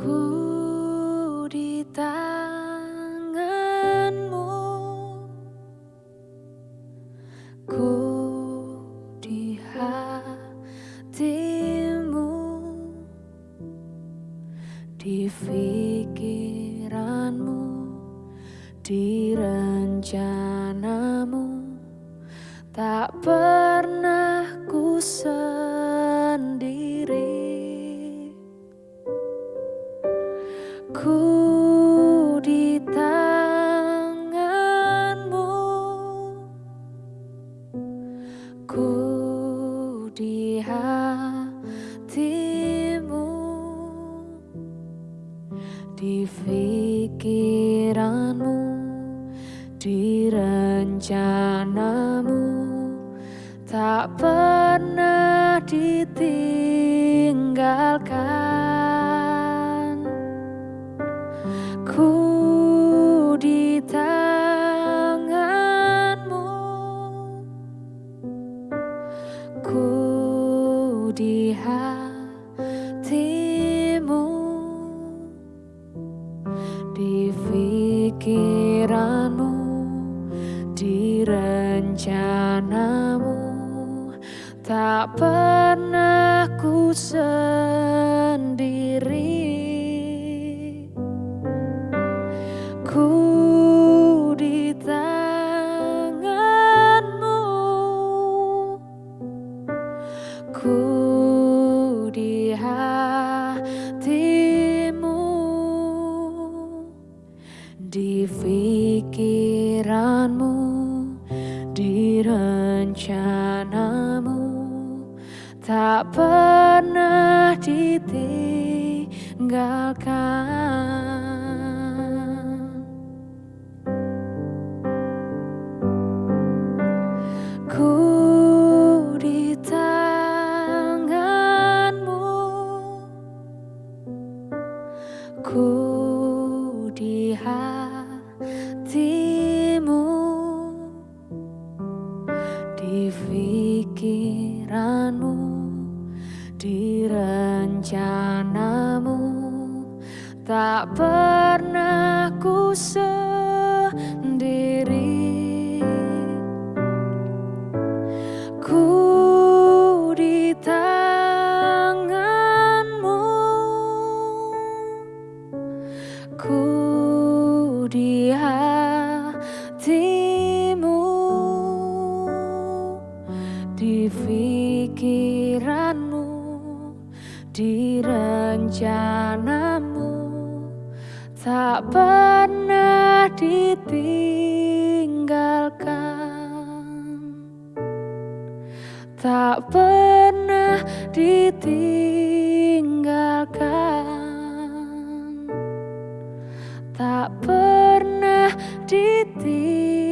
Aku di tanganmu. Ku di hatimu. Di pikiranmu Di rencanamu. Tak pernah hatimu di pikiranmu di rencanamu tak pernah ditinggalkan di hatimu di pikiranmu di rencanamu. Tak pernah ku sendiri. Ku di pikiranmu di rencanamu tak pernah ditinggalkan. Ku di tanganmu ku di hatimu pikiranmu di rencanamu tak pernah ku rencanamu tak pernah ditinggalkan. Tak pernah ditinggalkan. Tak pernah ditinggalkan